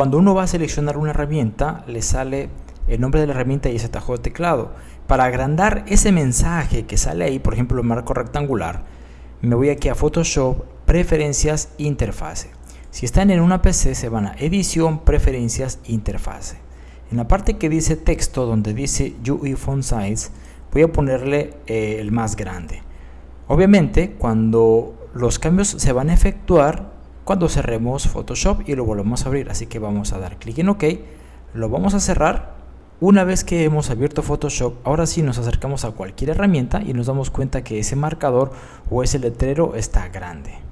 cuando uno va a seleccionar una herramienta, le sale el nombre de la herramienta y ese atajo de teclado. Para agrandar ese mensaje que sale ahí, por ejemplo, el marco rectangular, me voy aquí a Photoshop, Preferencias, Interfase. Si están en una PC, se van a Edición, Preferencias, Interfase. En la parte que dice texto, donde dice UI Font Size, voy a ponerle eh, el más grande. Obviamente, cuando los cambios se van a efectuar, cuando cerremos Photoshop y lo volvemos a abrir. Así que vamos a dar clic en OK, lo vamos a cerrar. Una vez que hemos abierto Photoshop, ahora sí nos acercamos a cualquier herramienta y nos damos cuenta que ese marcador o ese letrero está grande.